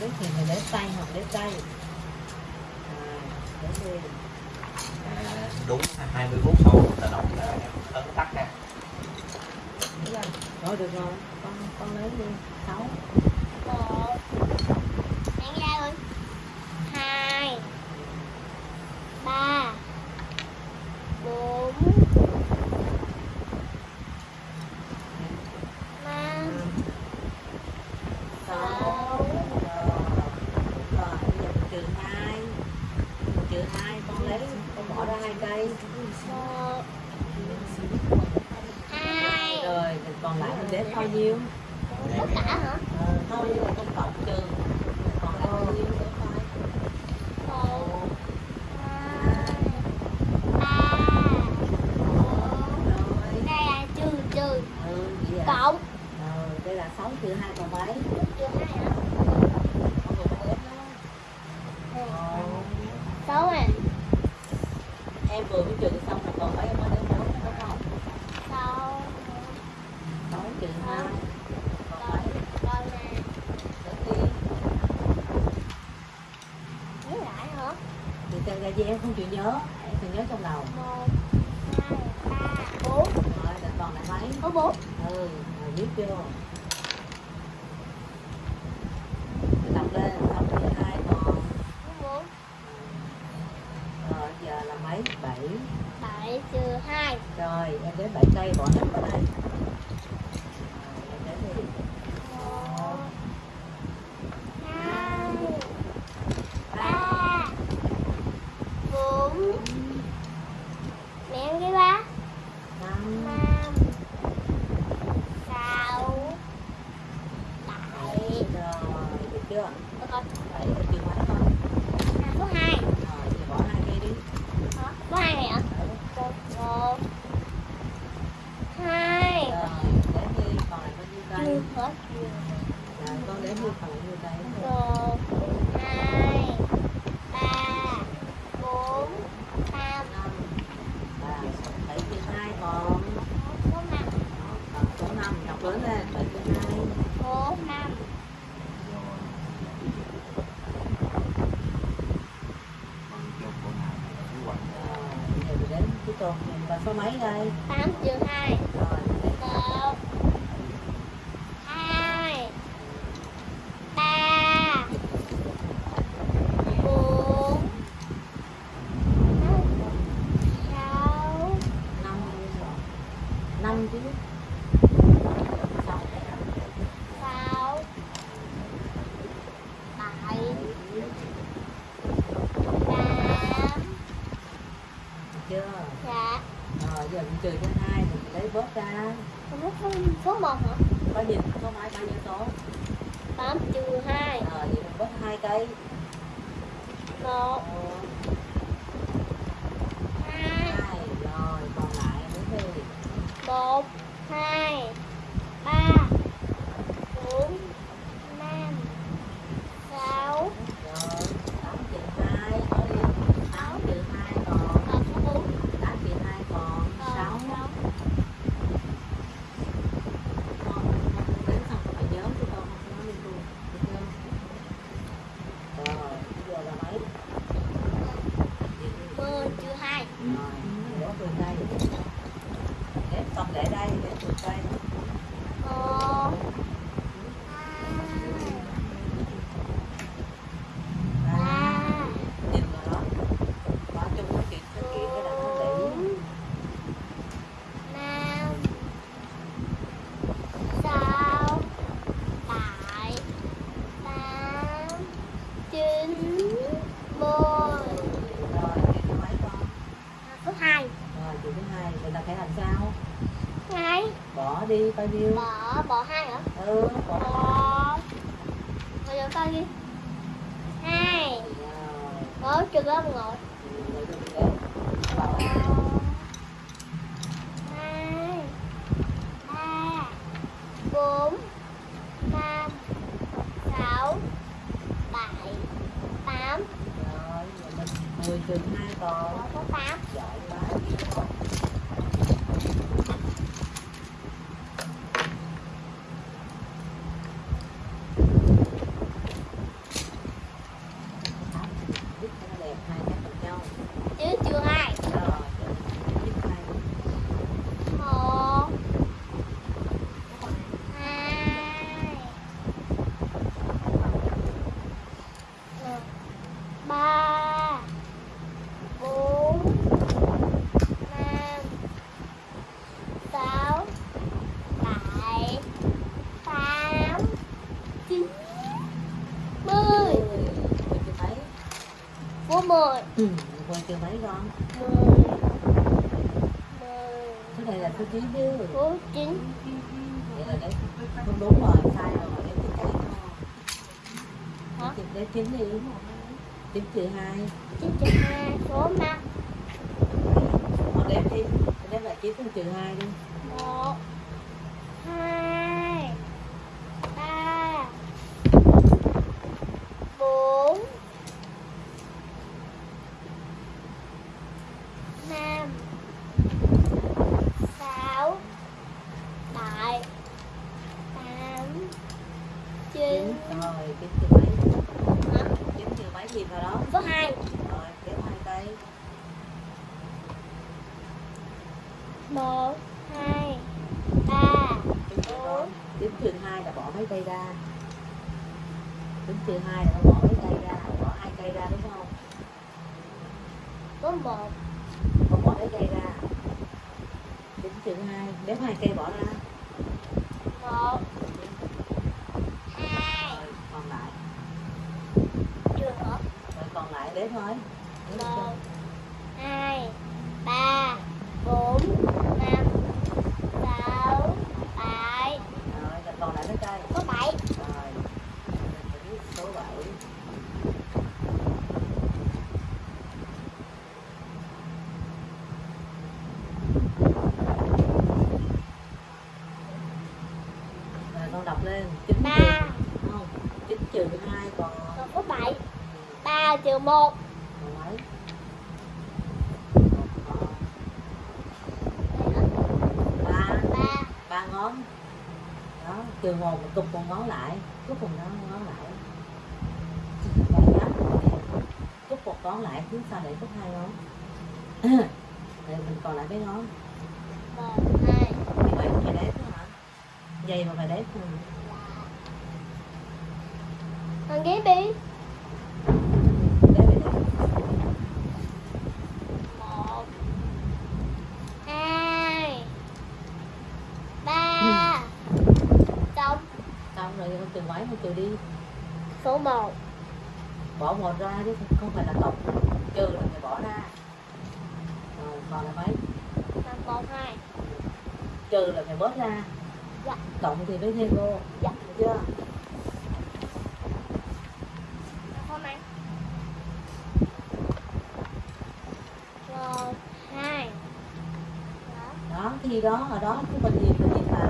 biết thì mình để tay hoặc để tay. À, để đúng 24 sau tự động là ấn tắt nè. Rồi. Được rồi. Con con lấy đi. Sáu. Một. Đánh ra hai. Ba. Bốn. Năm. Sáu. đấy. Con bỏ ra hai cây. Hai. Rồi còn lại mình để bao nhiêu? Tất cả hả? Ờ, Thôi như là con cộng trừ. Còn lại bao nhiêu? Cộng. Ừ, đây là ừ, à? ờ, sáu trừ hai còn mấy? trừ 2? ừ biết chưa? số mấy đây? 8 trừ 2 Rồi 1 2 3 4 5 6 5 chứ. người ta phải làm sao? Hai bỏ đi bao nhiêu bỏ bỏ hai hả? Ừ bỏ Bây giờ coi đi. Hai. Bỏ trừ lớp rồi. Hai. Ba. Bốn. Năm. Sáu. Bảy. Tám. Rồi mình mười trừ hai còn. Có tám. Chưa mấy con. Số này là số chín chứ số chín vậy là đấy không đúng rồi sai rồi em tính cái Hả? Lấy chín đi. Chín trừ hai. Chín trừ hai số năm. Đếm đi đếm là chín trừ hai đi. Một hai ba bốn năm sáu bảy tám chín chín rồi trừ mấy hả? trừ mấy gì vào đó? Số hai. Rồi hai tay. Một hai ba con. chín trừ hai là bỏ mấy tay ra. Chín trừ hai là bỏ mấy tay ra. Bỏ hai tay ra đúng không? Số một. Không bỏ mấy tay ra. Chín trừ hai. Nếu hai cây bỏ ra. Một còn lại đếm thôi. 1 2 3 trừ một. Còn mấy Còn ba. Ba ba ngón. Đó trừ một một cục một ngón lại. Cúp một ngón ngón lại. Bảy ngón. Cúp một ngón lại phía sau để cúp hai ngón. Rồi mình còn lại mấy ngón. Một hai như vậy phải đếm hả? Dày mà phải đếm ừ. thằng ghế đi đếm phải đếm một hai ba xong xong rồi con trừ đi. Số một. Bỏ một ra chứ không phải là tổng. Trừ là phải bỏ ra. Rồi còn là mấy? Là một hai. Trừ là phải bớt ra. Dạ. cộng thì mới thêm vô. Dạ. Được chưa Hôm nay một hai đó đó thì đó ở đó cái phần gì mình viết lại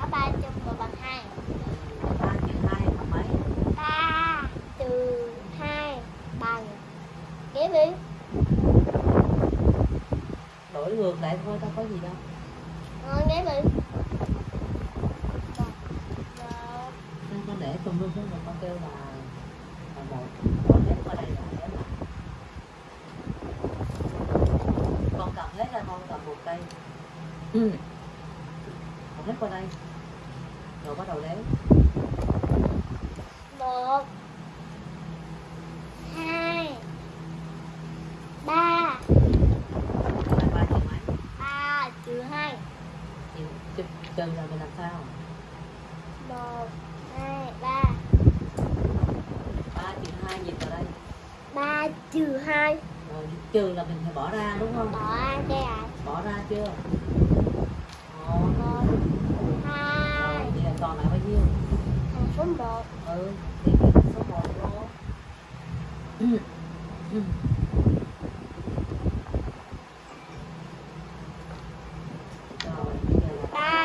đó ba chục và bằng hai ba trừ hai bằng mấy ba trừ hai bằng ghế đi đổi ngược lại thôi đâu có gì đâu. Ngon ghế đi nên con để tùm lum xuống rồi con kêu là là một con đếm qua đây là đếm lại. Con cầm hết ra con cầm một cây ừ. con hết qua đây. Rồi bắt đầu đếm một hai ba là ba trừ mấy ba trừ hai thì trừ là mình làm sao? Một hai ba. Ba trừ hai nhìn vào đây? Ba trừ hai. Rồi trừ là mình phải bỏ ra đúng không? Bỏ ra đây à bỏ ra chưa một một hai rồi thì là còn lại bao nhiêu thành số một ừ thì cái số một vô ừ. Ừ. rồi bây giờ là ba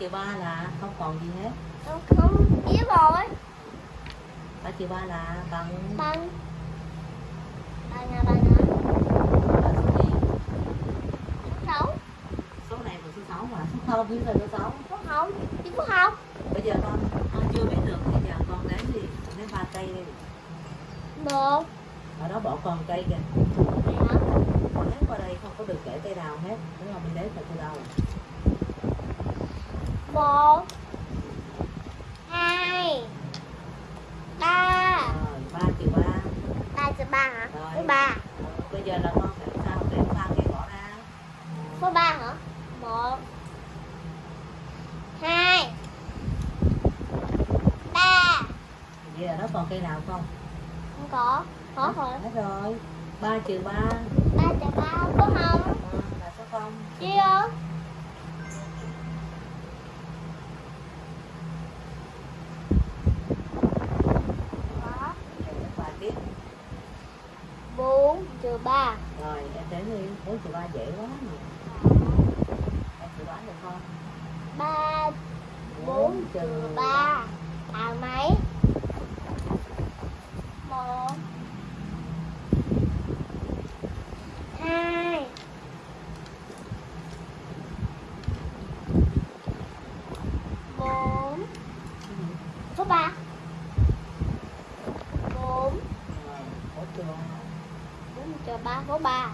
trừ ba ba là không còn gì hết. Không không biết rồi. Ba trừ ba là bằng bằng. Bằng là bằng số gì? Số sáu. Số này là số sáu mà. Số không biết là số sáu. Số không chứ số không. Bây giờ con con chưa biết được bây giờ con đi con đếm ba cây đi. Một. Ở đó bỏ con cây kìa. Con đếm qua đây không có được kể cây nào hết. Đúng không? Mình là từ đầu một hai ba ba triệu ba ba triệu ba hả số ba bây giờ là con phải sao để ba cái bỏ ra số ba hả một hai ba vậy là nó còn cây nào không không có có rồi hết rồi ba trừ ba ba trừ ba có không là số không chưa trừ 3 Rồi em tính đi. 4 trừ 3 dễ quá mà Em chịu đoán được không? 3 4 trừ 3 À mấy? 1 2 trừ ba số ba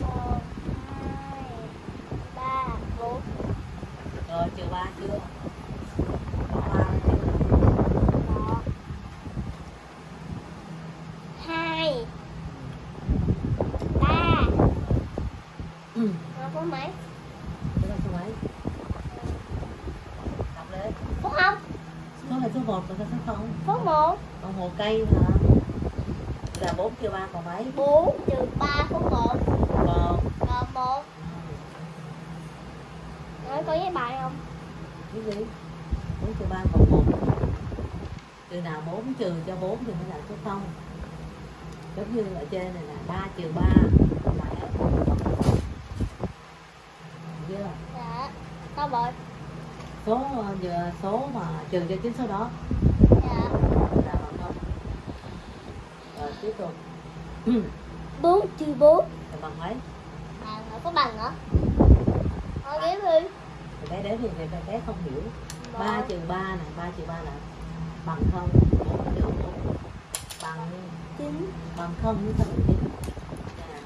một hai ba bốn Rồi trừ 3 chưa? Có 3 chưa? một hai ba Ừ. có mấy Số là số? Đọc lên. số không Số là số 1 và số 0. số một Còn hồ cây hả? Là 4 trừ 3 còn mấy? bốn trừ ba số một Còn còn một nói có giấy bài không cái gì? 4 trừ 3 còn 1. Từ nào 4 trừ cho 4 thì mới là số 0. Giống như ở trên này là 3 trừ 3 là. Chưa? dạ tao rồi Số giờ số mà trừ cho chính số đó dạ là bằng không? Rồi tiếp tục. bốn trừ bốn Là bằng mấy? bằng là có bằng hả? Thôi ghé đi Thì bé đến thì bé, bé không hiểu. 3 Một, trừ 3 này, 3 trừ 3 là bằng không? 4 trừ 4 bằng. Chín bằng không với sao bằng chín. Nè,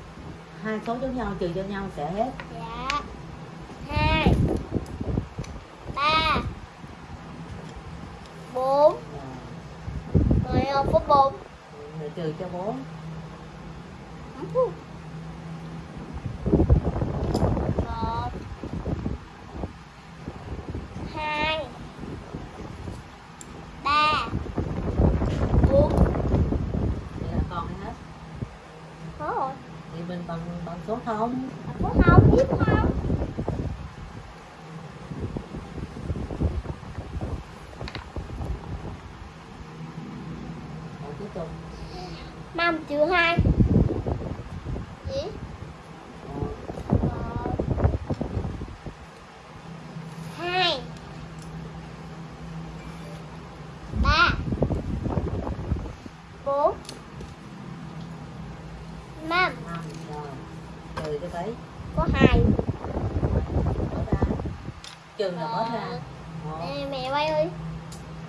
hai số giống nhau trừ cho nhau sẽ hết dạ hai ba bốn Rồi, rồi không có bốn rồi trừ cho 4 một hai ba bốn vậy là còn hay hết có rồi thì mình bằng bằng số không có không biết không rồi tiếp tục năm trừ hai gì Rồi, một hai ba bốn năm năm rồi trừ cho mấy có hai. Trừ là bớt ra. Ờ, Nè, mẹ quay ơi.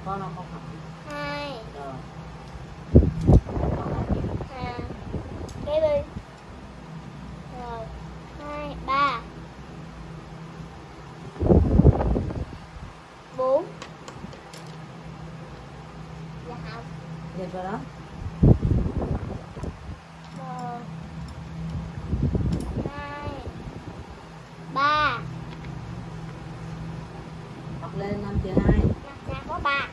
Con không không? Học hai. Rồi. Con học à cái đi rồi hai ba bốn dạ không nhìn vào đó một hai ba học lên năm trừ hai năm ra có ba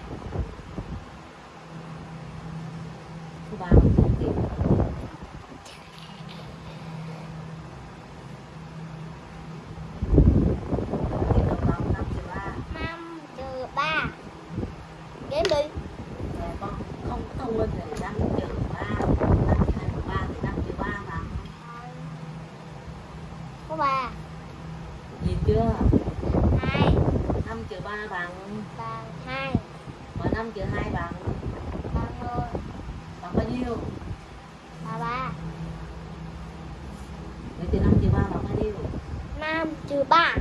số ba mình không tìm tiếp tục bằng năm trừ ba năm trừ ba đếm đi Dạ, con không thông minh thì năm trừ ba năm trừ hai bằng ba thì năm trừ ba bằng có ba nhìn chưa hai năm trừ ba bằng bằng hai năm trừ hai bằng bằng rồi bằng bao nhiêu? Ba ba. Vậy thì năm trừ ba bằng bao nhiêu? Năm trừ ba